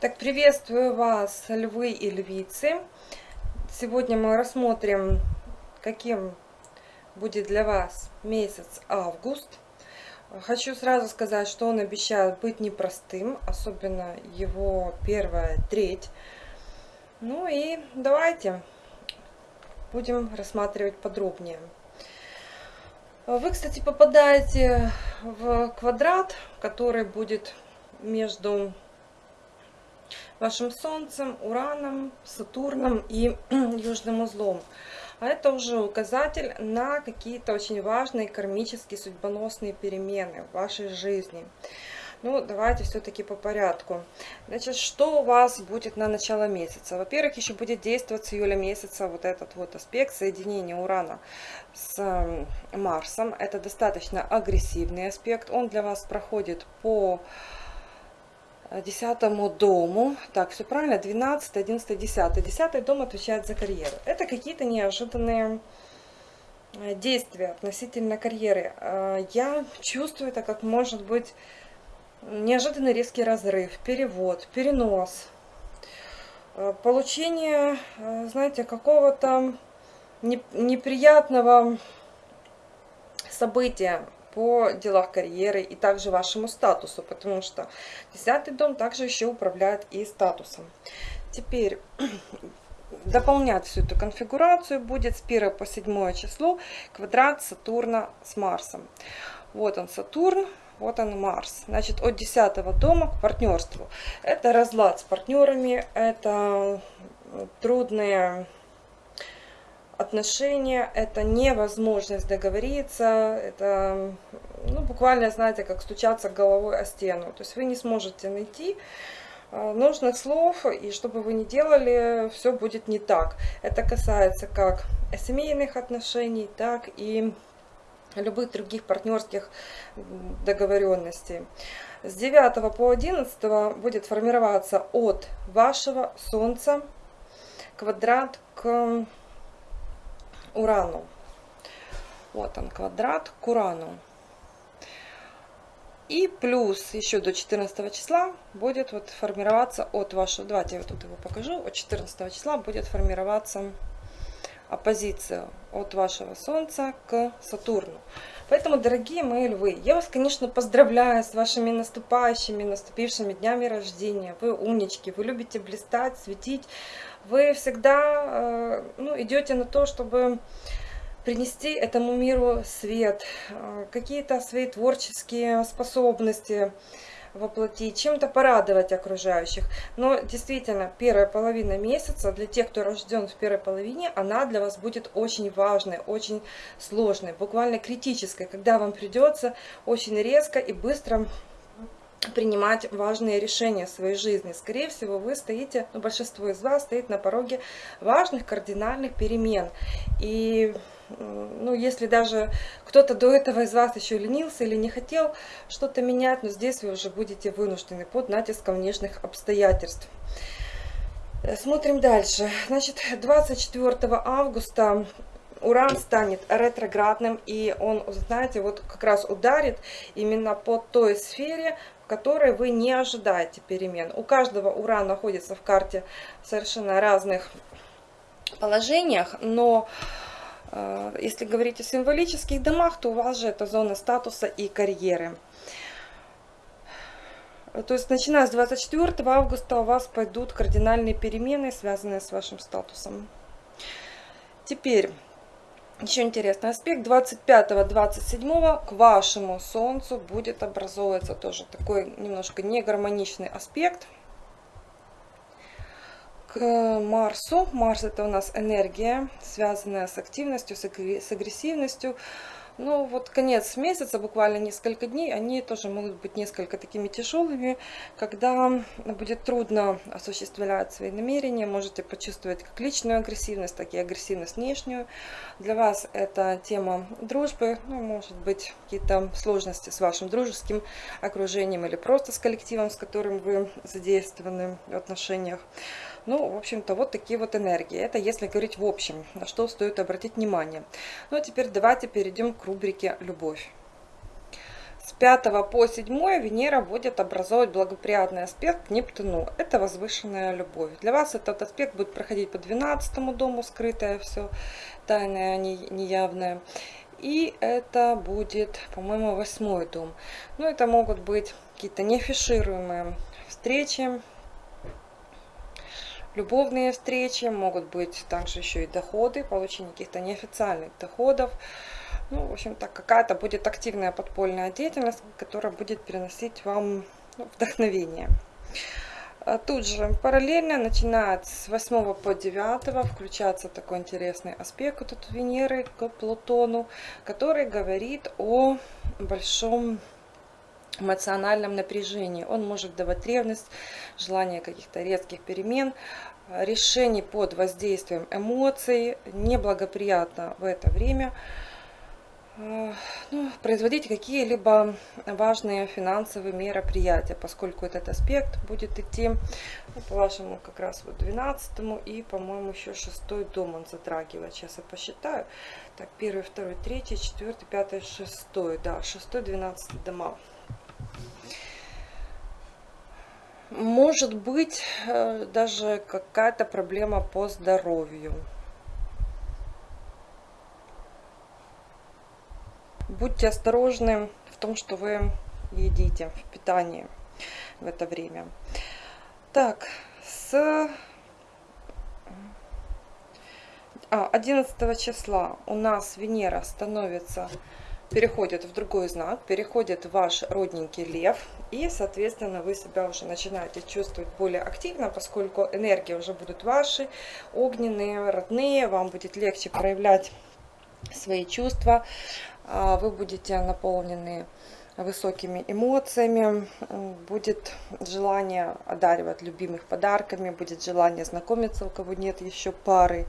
Так, приветствую вас, львы и львицы. Сегодня мы рассмотрим, каким будет для вас месяц август. Хочу сразу сказать, что он обещает быть непростым, особенно его первая треть. Ну и давайте будем рассматривать подробнее. Вы, кстати, попадаете в квадрат, который будет между вашим Солнцем, Ураном, Сатурном и Южным узлом. А это уже указатель на какие-то очень важные кармические судьбоносные перемены в вашей жизни. Ну, давайте все-таки по порядку. Значит, что у вас будет на начало месяца? Во-первых, еще будет действовать с июля месяца вот этот вот аспект соединения Урана с Марсом. Это достаточно агрессивный аспект. Он для вас проходит по десятому дому. Так, все правильно, 12, 11, 10. Десятый дом отвечает за карьеру. Это какие-то неожиданные э, действия относительно карьеры. Э, я чувствую это как может быть неожиданный резкий разрыв, перевод, перенос, э, получение, знаете, какого-то неприятного события, по делах карьеры и также вашему статусу, потому что десятый дом также еще управляет и статусом. Теперь дополнять всю эту конфигурацию будет с 1 по 7 число квадрат Сатурна с Марсом. Вот он Сатурн, вот он Марс. Значит, от 10 дома к партнерству. Это разлад с партнерами, это трудные отношения, это невозможность договориться, это ну, буквально, знаете, как стучаться головой о стену. То есть вы не сможете найти а, нужных слов, и что бы вы ни делали, все будет не так. Это касается как семейных отношений, так и любых других партнерских договоренностей. С 9 по 11 будет формироваться от вашего Солнца квадрат к Урану. Вот он, квадрат к Урану. И плюс еще до 14 числа будет вот формироваться от вашего, давайте я вот тут его покажу, от 14 числа будет формироваться оппозиция от вашего Солнца к Сатурну. Поэтому, дорогие мои львы, я вас, конечно, поздравляю с вашими наступающими, наступившими днями рождения. Вы умнички, вы любите блистать, светить. Вы всегда э, ну, идете на то, чтобы принести этому миру свет, э, какие-то свои творческие способности, воплотить, чем-то порадовать окружающих. Но действительно, первая половина месяца, для тех, кто рожден в первой половине, она для вас будет очень важной, очень сложной, буквально критической, когда вам придется очень резко и быстро принимать важные решения в своей жизни. Скорее всего, вы стоите, ну, большинство из вас стоит на пороге важных кардинальных перемен. И ну, если даже кто-то до этого из вас еще ленился или не хотел что-то менять, но здесь вы уже будете вынуждены под натиском внешних обстоятельств. Э, смотрим дальше. Значит, 24 августа Уран станет ретроградным, и он, знаете, вот как раз ударит именно по той сфере, в которой вы не ожидаете перемен. У каждого Уран находится в карте совершенно разных положениях, но если говорить о символических домах, то у вас же это зона статуса и карьеры. То есть, начиная с 24 августа у вас пойдут кардинальные перемены, связанные с вашим статусом. Теперь, еще интересный аспект. 25-27 к вашему Солнцу будет образовываться тоже такой немножко негармоничный аспект – к Марсу. Марс это у нас энергия, связанная с активностью, с агрессивностью. Ну вот конец месяца, буквально несколько дней, они тоже могут быть несколько такими тяжелыми, когда будет трудно осуществлять свои намерения, можете почувствовать как личную агрессивность, так и агрессивность внешнюю. Для вас это тема дружбы, ну, может быть какие-то сложности с вашим дружеским окружением или просто с коллективом, с которым вы задействованы в отношениях. Ну, в общем-то, вот такие вот энергии. Это если говорить в общем, на что стоит обратить внимание. Ну, а теперь давайте перейдем к рубрике «Любовь». с 5 по 7 Венера будет образовывать благоприятный аспект Нептуну. Это возвышенная любовь. Для вас этот аспект будет проходить по 12 дому, скрытое все, тайное, неявное. И это будет, по-моему, восьмой дом. Ну, это могут быть какие-то неафишируемые встречи, любовные встречи, могут быть также еще и доходы, получение каких-то неофициальных доходов. Ну, в общем-то, какая-то будет активная подпольная деятельность, которая будет переносить вам ну, вдохновение. А тут же параллельно, начинает с 8 по 9, включается такой интересный аспект вот от Венеры к Плутону, который говорит о большом эмоциональном напряжении. Он может давать ревность, желание каких-то резких перемен, решений под воздействием эмоций. Неблагоприятно в это время ну, производить какие-либо важные финансовые мероприятия, поскольку этот аспект будет идти ну, по вашему как раз вот 12 и, по-моему, еще 6 дом он затрагивает. Сейчас я посчитаю. Так, 1, 2, 3, 4, 5, 6. Да, 6, 12 дома. Может быть э, даже какая-то проблема по здоровью. Будьте осторожны в том, что вы едите в питании в это время. Так, с 11 а, числа у нас Венера становится переходит в другой знак, переходит ваш родненький лев, и, соответственно, вы себя уже начинаете чувствовать более активно, поскольку энергии уже будут ваши, огненные, родные, вам будет легче проявлять свои чувства, а, вы будете наполнены высокими эмоциями, будет желание одаривать любимых подарками, будет желание знакомиться, у кого нет еще пары,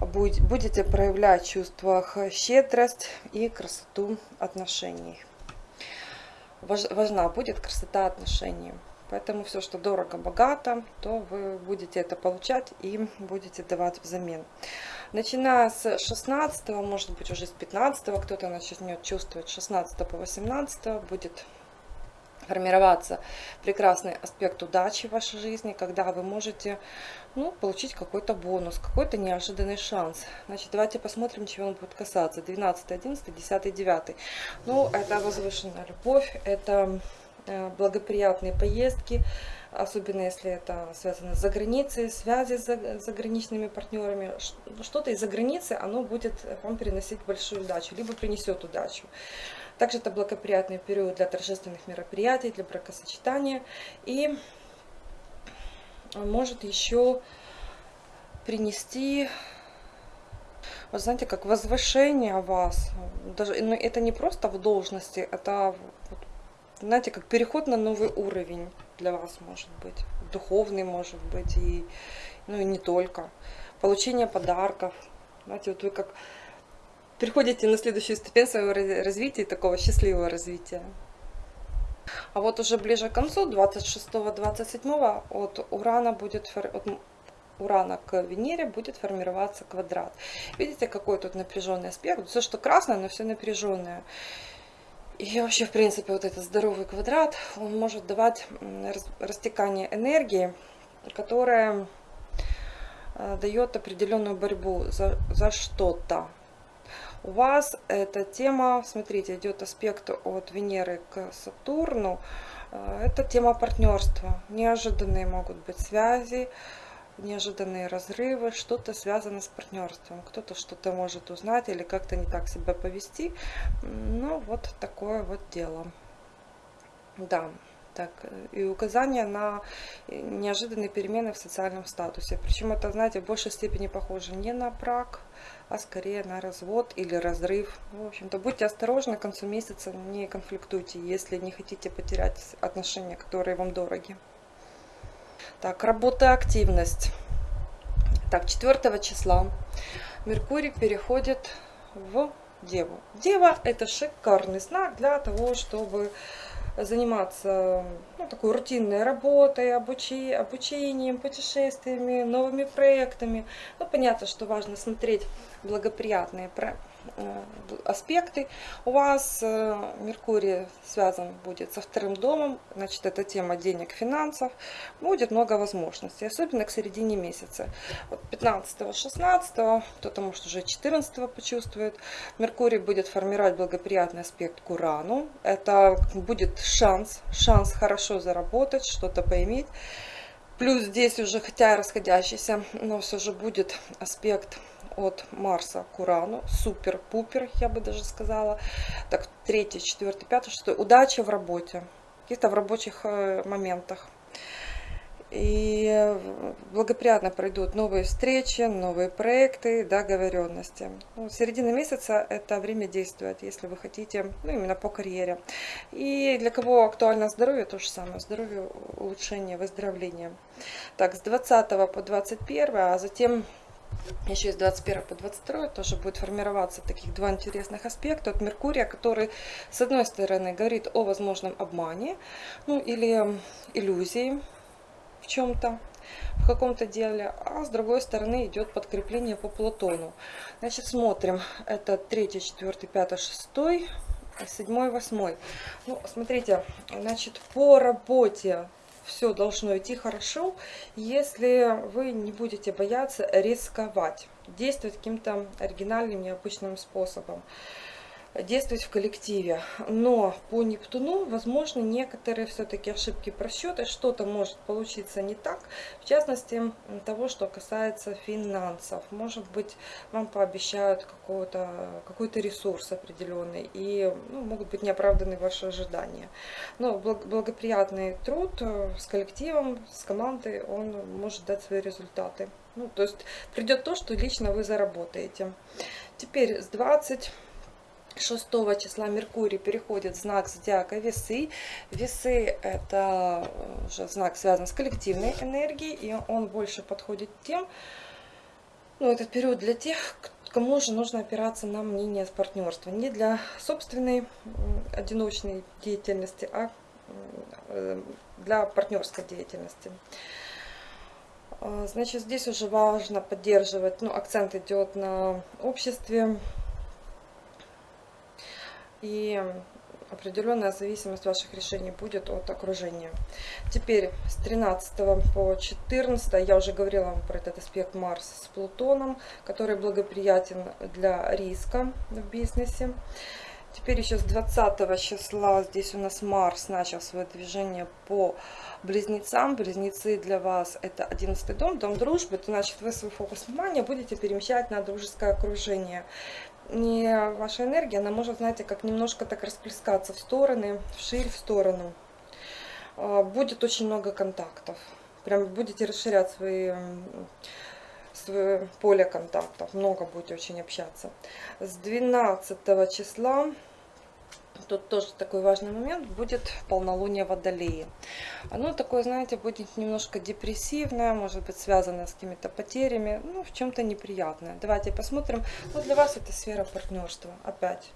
будете проявлять чувствах щедрость и красоту отношений. Важна будет красота отношений. Поэтому все, что дорого-богато, то вы будете это получать и будете давать взамен. Начиная с 16, может быть уже с 15, кто-то начнет чувствовать 16 по 18, будет формироваться прекрасный аспект удачи в вашей жизни, когда вы можете ну, получить какой-то бонус, какой-то неожиданный шанс. Значит, давайте посмотрим, чего он будет касаться. 12, 11, 10, 9. Ну, это возвышенная любовь, это благоприятные поездки, особенно если это связано с заграницей, связи с заграничными партнерами. Что-то из-за границы, оно будет вам приносить большую удачу, либо принесет удачу. Также это благоприятный период для торжественных мероприятий, для бракосочетания. И может еще принести, вы знаете, как возвышение вас. Даже, но это не просто в должности, это, знаете, как переход на новый уровень для вас может быть. Духовный может быть, и, ну и не только. Получение подарков. Знаете, вот вы как переходите на следующую ступень своего развития, такого счастливого развития. А вот уже ближе к концу, 26-27, от Урана будет от Урана к Венере будет формироваться квадрат. Видите, какой тут напряженный аспект? Все, что красное, но все напряженное. И вообще, в принципе, вот этот здоровый квадрат, он может давать растекание энергии, которая э, дает определенную борьбу за, за что-то у вас эта тема, смотрите, идет аспект от Венеры к Сатурну, э, это тема партнерства. Неожиданные могут быть связи, неожиданные разрывы, что-то связано с партнерством. Кто-то что-то может узнать или как-то не так себя повести. Ну, вот такое вот дело. Да. Так, и указание на неожиданные перемены в социальном статусе. Причем это, знаете, в большей степени похоже не на брак, а скорее на развод или разрыв. В общем-то, будьте осторожны, к концу месяца не конфликтуйте, если не хотите потерять отношения, которые вам дороги. Так, работа, активность. Так, 4 числа Меркурий переходит в Деву. Дева это шикарный знак для того, чтобы заниматься ну, такой рутинной работой, обучи, обучением, путешествиями, новыми проектами. Ну, понятно, что важно смотреть благоприятные э, аспекты. У вас э, Меркурий связан будет со вторым домом, значит, это тема денег, финансов. Будет много возможностей, особенно к середине месяца. Вот 15-16, кто-то может уже 14 почувствует. Меркурий будет формировать благоприятный аспект к Урану. Это будет шанс, шанс хорошо заработать, что-то поиметь. Плюс здесь уже, хотя расходящийся, но все же будет аспект от Марса к Урану. Супер-пупер, я бы даже сказала. Так, третий, четвертый, пятый, шестой. Удача в работе. Каких-то в рабочих э, моментах. И благоприятно пройдут новые встречи, новые проекты, договоренности. Ну, середина месяца это время действует, если вы хотите, ну, именно по карьере. И для кого актуально здоровье, то же самое. Здоровье, улучшение, выздоровление. Так, с 20 по 21, а затем еще с 21 по 22 тоже будет формироваться таких два интересных аспекта от Меркурия, который с одной стороны говорит о возможном обмане, ну или иллюзии, в чем-то, в каком-то деле, а с другой стороны идет подкрепление по Плутону. Значит, смотрим. Это 3, 4, 5, 6, 7, 8. Ну, смотрите, значит, по работе все должно идти хорошо, если вы не будете бояться рисковать, действовать каким-то оригинальным, необычным способом действовать в коллективе. Но по Нептуну, возможно, некоторые все-таки ошибки просчеты, что-то может получиться не так, в частности, того, что касается финансов. Может быть, вам пообещают какой-то какой -то ресурс определенный, и ну, могут быть неоправданы ваши ожидания. Но благоприятный труд э, с коллективом, с командой, он может дать свои результаты. Ну, то есть придет то, что лично вы заработаете. Теперь с 20 6 числа Меркурий переходит в знак зодиака Весы. Весы это уже знак связан с коллективной энергией, и он больше подходит тем, ну, этот период для тех, кому же нужно опираться на мнение с партнерства. Не для собственной одиночной деятельности, а э, для партнерской деятельности. А, значит, здесь уже важно поддерживать, ну, акцент идет на обществе, и определенная зависимость ваших решений будет от окружения. Теперь с 13 по 14 я уже говорила вам про этот аспект Марс с Плутоном, который благоприятен для риска в бизнесе. Теперь еще с 20 числа здесь у нас Марс начал свое движение по близнецам. Близнецы для вас это 11 дом, дом дружбы. Значит вы свой фокус внимания будете перемещать на дружеское окружение не ваша энергия, она может, знаете, как немножко так расплескаться в стороны, вширь, в сторону. А, будет очень много контактов. Прям будете расширять свои, свое поле контактов. Много будете очень общаться. С 12 числа Тут тоже такой важный момент, будет полнолуние Водолеи. Оно такое, знаете, будет немножко депрессивное, может быть связано с какими-то потерями, ну, в чем-то неприятное. Давайте посмотрим. Вот для вас это сфера партнерства, опять.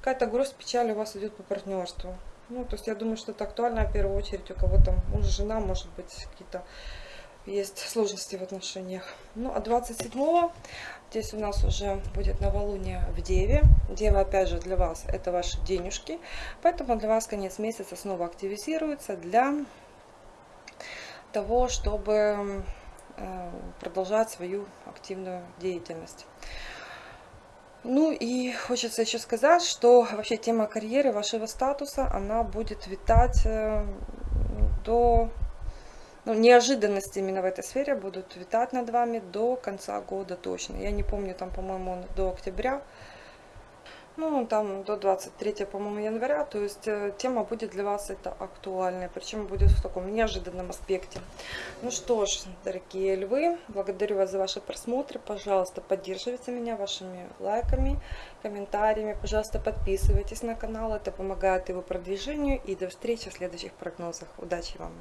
Какая-то грусть, печаль у вас идет по партнерству. Ну, то есть я думаю, что это актуально в первую очередь у кого-то муж, жена, может быть, какие-то есть сложности в отношениях. Ну, а 27-го здесь у нас уже будет новолуние в Деве. Дева, опять же, для вас это ваши денежки. Поэтому для вас конец месяца снова активизируется для того, чтобы э, продолжать свою активную деятельность. Ну и хочется еще сказать, что вообще тема карьеры, вашего статуса, она будет витать э, до ну, неожиданности именно в этой сфере будут витать над вами до конца года точно. Я не помню, там, по-моему, до октября, ну, там до 23, по-моему, января. То есть э, тема будет для вас это актуальная, причем будет в таком неожиданном аспекте. Ну что ж, дорогие львы, благодарю вас за ваши просмотры. Пожалуйста, поддерживайте меня вашими лайками, комментариями. Пожалуйста, подписывайтесь на канал, это помогает его продвижению. И до встречи в следующих прогнозах. Удачи вам!